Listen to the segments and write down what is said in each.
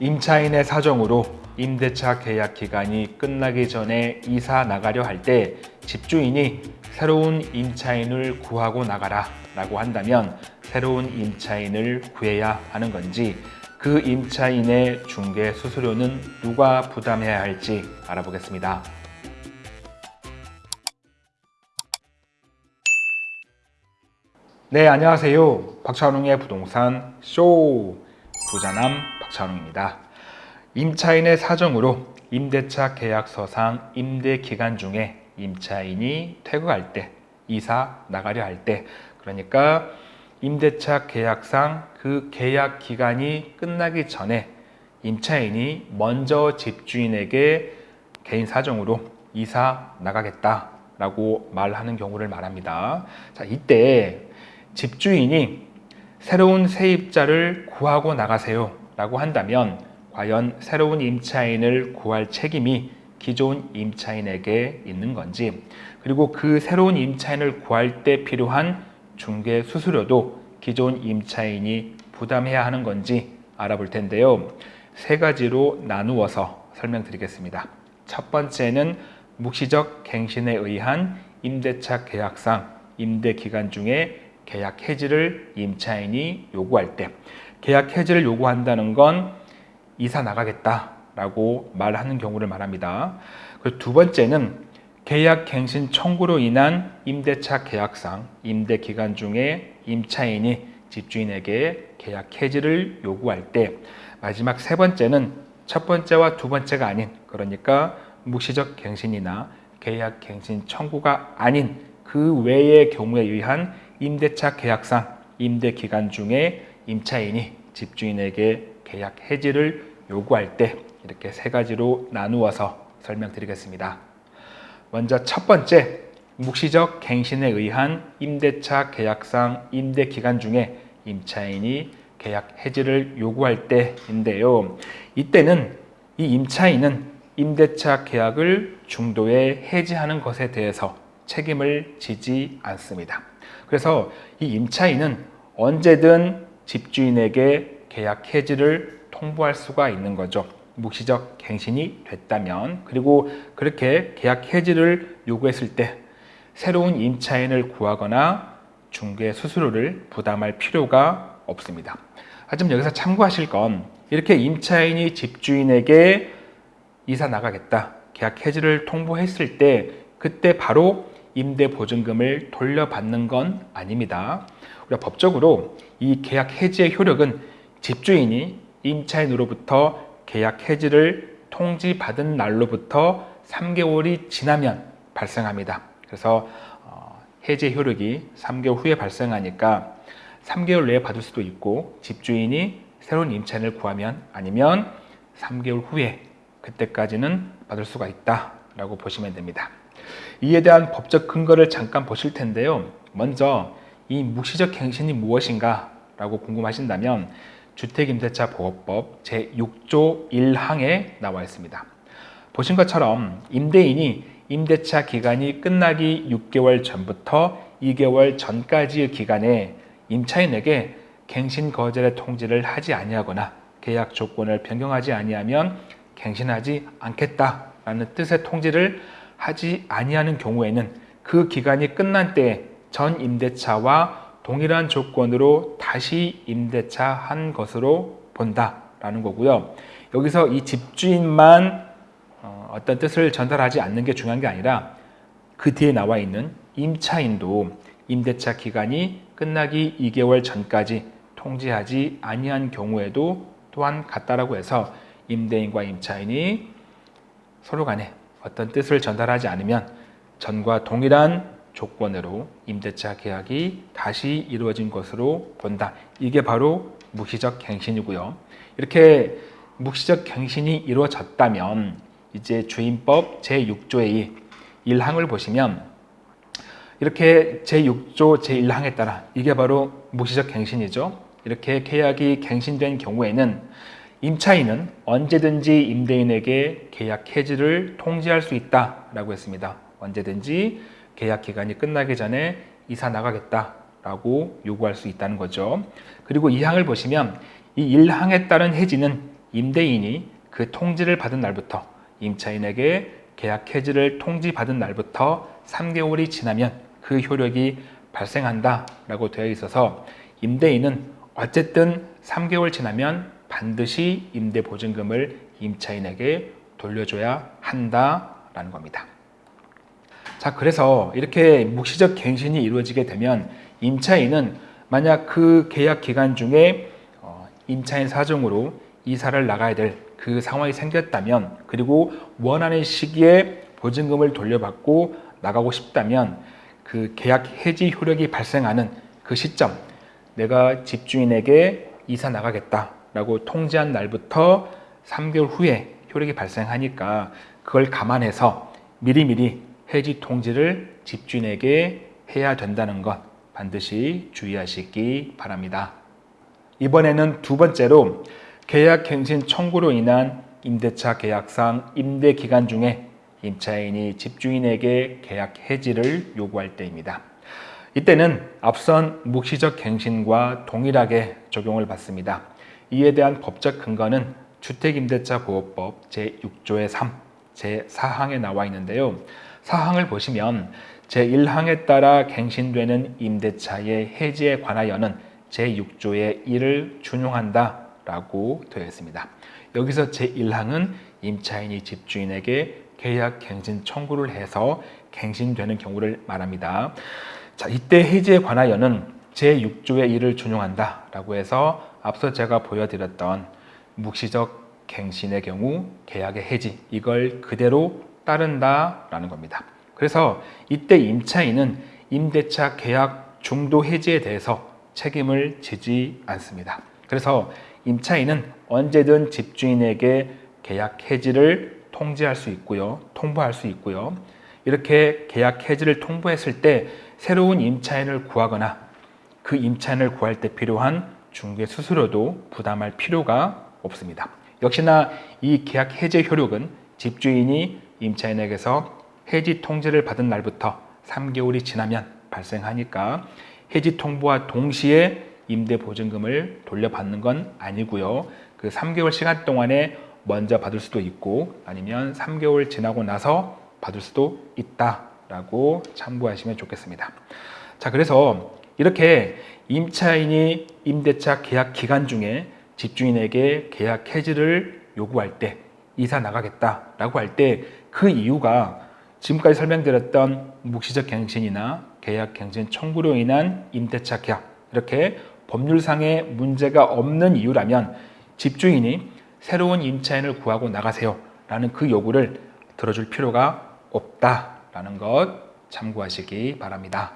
임차인의 사정으로 임대차 계약 기간이 끝나기 전에 이사 나가려 할 때 집주인이 새로운 임차인을 구하고 나가라 라고 한다면 새로운 임차인을 구해야 하는 건지 그 임차인의 중개 수수료는 누가 부담해야 할지 알아보겠습니다. 네, 안녕하세요. 박찬웅의 부동산 쇼 부자남 박찬웅입니다. 임차인의 사정으로 임대차 계약서상 임대 기간 중에 임차인이 퇴거할 때, 이사 나가려 할 때, 그러니까 임대차 계약상 그 계약 기간이 끝나기 전에 임차인이 먼저 집주인에게 개인 사정으로 이사 나가겠다 라고 말하는 경우를 말합니다. 자, 이때 집주인이 새로운 세입자를 구하고 나가세요 라고 한다면 과연 새로운 임차인을 구할 책임이 기존 임차인에게 있는 건지 그리고 그 새로운 임차인을 구할 때 필요한 중개 수수료도 기존 임차인이 부담해야 하는 건지 알아볼 텐데요. 세 가지로 나누어서 설명드리겠습니다. 첫 번째는 묵시적 갱신에 의한 임대차 계약상 임대 기간 중에 계약 해지를 임차인이 요구할 때 계약 해지를 요구한다는 건 이사 나가겠다라고 말하는 경우를 말합니다. 두 번째는 계약 갱신 청구로 인한 임대차 계약상 임대 기간 중에 임차인이 집주인에게 계약 해지를 요구할 때 마지막 세 번째는 첫 번째와 두 번째가 아닌 그러니까 묵시적 갱신이나 계약 갱신 청구가 아닌 그 외의 경우에 의한 임대차 계약상 임대 기간 중에 임차인이 집주인에게 계약 해지를 요구할 때 이렇게 세 가지로 나누어서 설명드리겠습니다. 먼저 첫 번째, 묵시적 갱신에 의한 임대차 계약상 임대 기간 중에 임차인이 계약 해지를 요구할 때인데요. 이때는 이 임차인은 임대차 계약을 중도에 해지하는 것에 대해서 책임을 지지 않습니다. 그래서 이 임차인은 언제든 집주인에게 계약 해지를 통보할 수가 있는 거죠. 묵시적 갱신이 됐다면 그리고 그렇게 계약 해지를 요구했을 때 새로운 임차인을 구하거나 중개 수수료를 부담할 필요가 없습니다. 하지만 여기서 참고하실 건 이렇게 임차인이 집주인에게 이사 나가겠다 계약 해지를 통보했을 때 그때 바로 임대 보증금을 돌려받는 건 아닙니다. 우리가 법적으로 이 계약 해지의 효력은 집주인이 임차인으로부터 계약 해지를 통지받은 날로부터 3개월이 지나면 발생합니다. 그래서 어, 해지 효력이 3개월 후에 발생하니까 3개월 내에 받을 수도 있고 집주인이 새로운 임차인을 구하면 아니면 3개월 후에 그때까지는 받을 수가 있다라고 보시면 됩니다. 이에 대한 법적 근거를 잠깐 보실 텐데요. 먼저 이 묵시적 갱신이 무엇인가 라고 궁금하신다면 주택임대차 보호법 제6조 1항에 나와 있습니다. 보신 것처럼 임대인이 임대차 기간이 끝나기 6개월 전부터 2개월 전까지의 기간에 임차인에게 갱신 거절의 통지를 하지 아니하거나 계약 조건을 변경하지 아니하면 갱신하지 않겠다라는 뜻의 통지를 하지 아니하는 경우에는 그 기간이 끝난 때 전 임대차와 동일한 조건으로 다시 임대차 한 것으로 본다라는 거고요. 여기서 이 집주인만 어, 어떤 뜻을 전달하지 않는 게 중요한 게 아니라 그 뒤에 나와 있는 임차인도 임대차 기간이 끝나기 2개월 전까지 통지하지 아니한 경우에도 또한 같다라고 해서 임대인과 임차인이 서로 간에 어떤 뜻을 전달하지 않으면 전과 동일한 조건으로 임대차 계약이 다시 이루어진 것으로 본다. 이게 바로 묵시적 갱신이고요. 이렇게 묵시적 갱신이 이루어졌다면 이제 주임법 제6조의 1항을 보시면 이렇게 제6조 제1항에 따라 이게 바로 묵시적 갱신이죠. 이렇게 계약이 갱신된 경우에는 임차인은 언제든지 임대인에게 계약 해지를 통지할 수 있다라고 했습니다. 언제든지 계약 기간이 끝나기 전에 이사 나가겠다라고 요구할 수 있다는 거죠. 그리고 이 항을 보시면 이 1항에 따른 해지는 임대인이 그 통지를 받은 날부터 임차인에게 계약 해지를 통지받은 날부터 3개월이 지나면 그 효력이 발생한다 라고 되어 있어서 임대인은 어쨌든 3개월 지나면 반드시 임대보증금을 임차인에게 돌려줘야 한다라는 겁니다. 자, 그래서 이렇게 묵시적 갱신이 이루어지게 되면 임차인은 만약 그 계약 기간 중에 어, 임차인 사정으로 이사를 나가야 될 그 상황이 생겼다면 그리고 원하는 시기에 보증금을 돌려받고 나가고 싶다면 그 계약 해지 효력이 발생하는 그 시점 내가 집주인에게 이사 나가겠다라고 통지한 날부터 3개월 후에 효력이 발생하니까 그걸 감안해서 미리미리 해지 통지를 집주인에게 해야 된다는 것 반드시 주의하시기 바랍니다. 이번에는 두 번째로 계약 갱신 청구로 인한 임대차 계약상 임대 기간 중에 임차인이 집주인에게 계약 해지를 요구할 때입니다. 이때는 앞선 묵시적 갱신과 동일하게 적용을 받습니다. 이에 대한 법적 근거는 주택임대차보호법 제6조의 3, 제4항에 나와 있는데요. 사항을 보시면 제1항에 따라 갱신되는 임대차의 해지에 관하여는 제6조의 1을 준용한다 라고 되어 있습니다. 여기서 제1항은 임차인이 집주인에게 계약 갱신 청구를 해서 갱신되는 경우를 말합니다. 자, 이때 해지에 관하여는 제6조의 1을 준용한다 라고 해서 앞서 제가 보여드렸던 묵시적 갱신의 경우 계약의 해지 이걸 그대로 따른다라는 겁니다. 그래서 이때 임차인은 임대차 계약 중도 해지에 대해서 책임을 지지 않습니다. 그래서 임차인은 언제든 집주인에게 계약 해지를 통지할 수 있고요. 통보할 수 있고요. 이렇게 계약 해지를 통보했을 때 새로운 임차인을 구하거나 그 임차인을 구할 때 필요한 중개 수수료도 부담할 필요가 없습니다. 역시나 이 계약 해제 효력은 집주인이 임차인에게서 해지 통지를 받은 날부터 3개월이 지나면 발생하니까 해지 통보와 동시에 임대 보증금을 돌려받는 건 아니고요. 그 3개월 시간 동안에 먼저 받을 수도 있고 아니면 3개월 지나고 나서 받을 수도 있다라고 참고하시면 좋겠습니다. 자, 그래서 이렇게 임차인이 임대차 계약 기간 중에 집주인에게 계약 해지를 요구할 때 이사 나가겠다라고 할 때 그 이유가 지금까지 설명드렸던 묵시적 갱신이나 계약 갱신 청구로 인한 임대차 계약 이렇게 법률상의 문제가 없는 이유라면 집주인이 새로운 임차인을 구하고 나가세요 라는 그 요구를 들어줄 필요가 없다라는 것 참고하시기 바랍니다.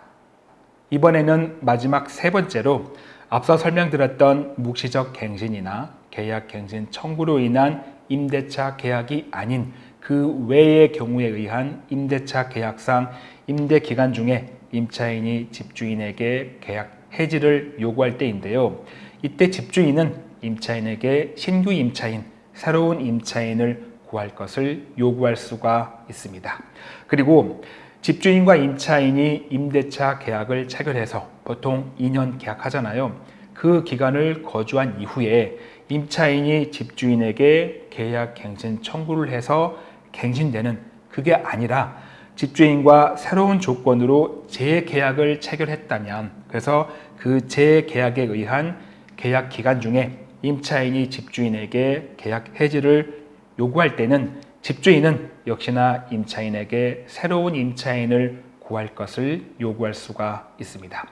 이번에는 마지막 세 번째로 앞서 설명드렸던 묵시적 갱신이나 계약 갱신 청구로 인한 임대차 계약이 아닌 그 외의 경우에 의한 임대차 계약상 임대 기간 중에 임차인이 집주인에게 계약 해지를 요구할 때인데요. 이때 집주인은 임차인에게 신규 임차인, 새로운 임차인을 구할 것을 요구할 수가 있습니다. 그리고 집주인과 임차인이 임대차 계약을 체결해서 보통 2년 계약하잖아요. 그 기간을 거주한 이후에 임차인이 집주인에게 계약 갱신 청구를 해서 갱신되는 그게 아니라 집주인과 새로운 조건으로 재계약을 체결했다면 그래서 그 재계약에 의한 계약 기간 중에 임차인이 집주인에게 계약 해지를 요구할 때는 집주인은 역시나 임차인에게 새로운 임차인을 구할 것을 요구할 수가 있습니다.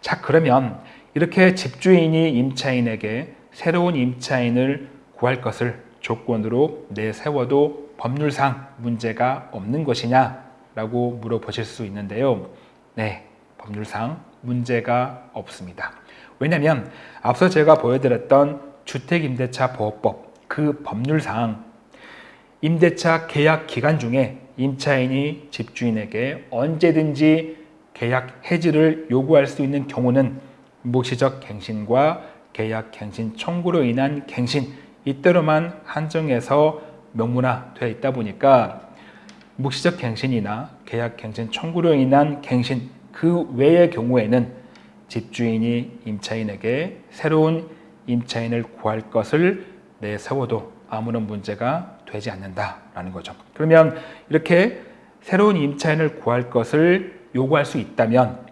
자 그러면 이렇게 집주인이 임차인에게 새로운 임차인을 구할 것을 조건으로 내세워도 법률상 문제가 없는 것이냐 라고 물어보실 수 있는데요. 네, 법률상 문제가 없습니다. 왜냐하면 앞서 제가 보여드렸던 주택임대차 보호법 그 법률상 임대차 계약 기간 중에 임차인이 집주인에게 언제든지 계약 해지를 요구할 수 있는 경우는 묵시적 갱신과 계약 갱신 청구로 인한 갱신 이때로만 한정해서 명문화되어 있다 보니까 묵시적 갱신이나 계약 갱신 청구로 인한 갱신 그 외의 경우에는 집주인이 임차인에게 새로운 임차인을 구할 것을 내세워도 아무런 문제가 되지 않는다라는 거죠. 그러면 이렇게 새로운 임차인을 구할 것을 요구할 수 있다면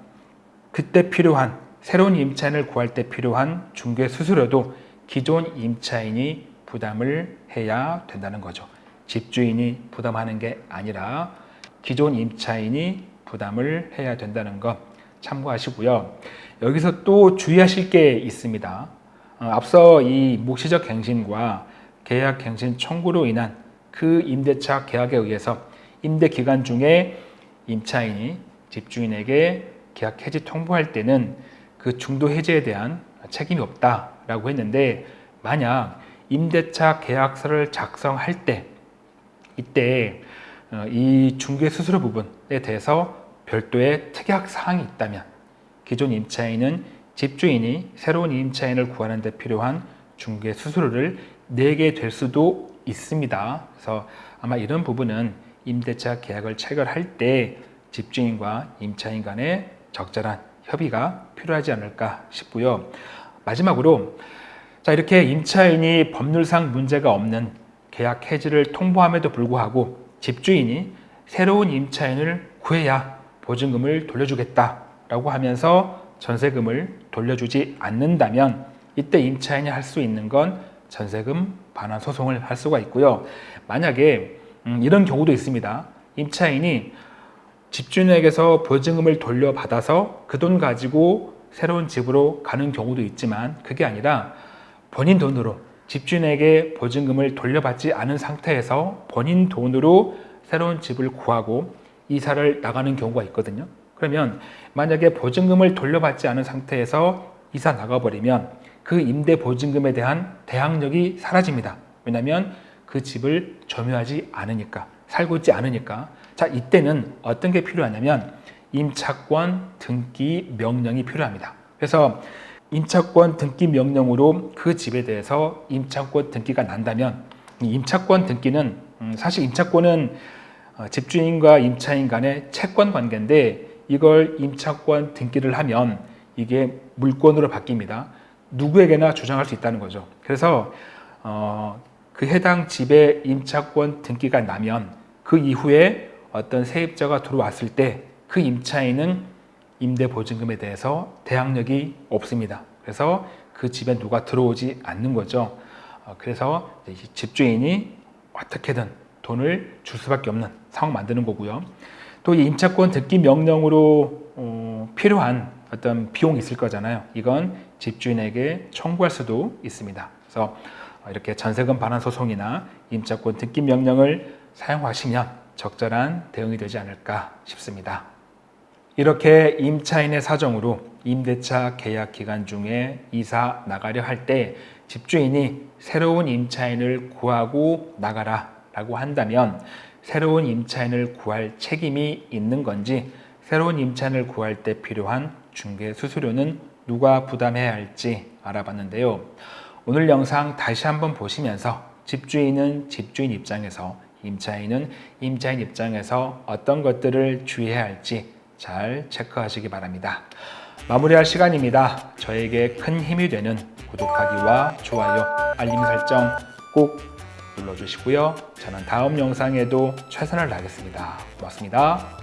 그때 필요한 새로운 임차인을 구할 때 필요한 중개 수수료도 기존 임차인이 부담을 해야 된다는 거죠. 집주인이 부담하는 게 아니라 기존 임차인이 부담을 해야 된다는 것 참고하시고요. 여기서 또 주의하실 게 있습니다. 어, 앞서 이 묵시적 갱신과 계약 갱신 청구로 인한 그 임대차 계약에 의해서 임대 기간 중에 임차인이 집주인에게 계약 해지 통보할 때는 그 중도 해지에 대한 책임이 없다라고 했는데 만약 임대차 계약서를 작성할 때 이때 어, 이 중개 수수료 부분에 대해서 별도의 특약 사항이 있다면 기존 임차인은 집주인이 새로운 임차인을 구하는 데 필요한 중개 수수료를 내게 될 수도 있습니다. 그래서 아마 이런 부분은 임대차 계약을 체결할 때 집주인과 임차인 간의 적절한 협의가 필요하지 않을까 싶고요. 마지막으로 자 이렇게 임차인이 법률상 문제가 없는 계약 해지를 통보함에도 불구하고 집주인이 새로운 임차인을 구해야 보증금을 돌려주겠다라고 하면서 전세금을 돌려주지 않는다면 이때 임차인이 할 수 있는 건 전세금 반환 소송을 할 수가 있고요. 만약에 음, 이런 경우도 있습니다. 임차인이 집주인에게서 보증금을 돌려받아서 그 돈 가지고 새로운 집으로 가는 경우도 있지만 그게 아니라 본인 돈으로 집주인에게 보증금을 돌려받지 않은 상태에서 본인 돈으로 새로운 집을 구하고 이사를 나가는 경우가 있거든요. 그러면 만약에 보증금을 돌려받지 않은 상태에서 이사 나가버리면 그 임대 보증금에 대한 대항력이 사라집니다. 왜냐하면 그 집을 점유하지 않으니까 살고 있지 않으니까 자 이때는 어떤 게 필요하냐면 임차권 등기 명령이 필요합니다. 그래서 임차권 등기 명령으로 그 집에 대해서 임차권 등기가 난다면 임차권 등기는 음, 사실 임차권은 어, 집주인과 임차인 간의 채권 관계인데 이걸 임차권 등기를 하면 이게 물권으로 바뀝니다. 누구에게나 주장할 수 있다는 거죠. 그래서 어, 그 해당 집의 임차권 등기가 나면 그 이후에 어떤 세입자가 들어왔을 때 그 임차인은 임대보증금에 대해서 대항력이 없습니다. 그래서 그 집에 누가 들어오지 않는 거죠. 어, 그래서 집주인이 어떻게든 돈을 줄 수밖에 없는 상황 만드는 거고요. 또이 임차권 등기 명령으로 어, 필요한 어떤 비용이 있을 거잖아요. 이건 집주인에게 청구할 수도 있습니다. 그래서 이렇게 전세금 반환 소송이나 임차권 등기 명령을 사용하시면 적절한 대응이 되지 않을까 싶습니다. 이렇게 임차인의 사정으로 임대차 계약 기간 중에 이사 나가려 할 때 집주인이 새로운 임차인을 구하고 나가라 라고 한다면 새로운 임차인을 구할 책임이 있는 건지 새로운 임차인을 구할 때 필요한 중개 수수료는 누가 부담해야 할지 알아봤는데요. 오늘 영상 다시 한번 보시면서 집주인은 집주인 입장에서 임차인은 임차인 입장에서 어떤 것들을 주의해야 할지 잘 체크하시기 바랍니다. 마무리할 시간입니다. 저에게 큰 힘이 되는 구독하기와 좋아요, 알림 설정 꼭 눌러주시고요. 저는 다음 영상에도 최선을 다하겠습니다. 고맙습니다.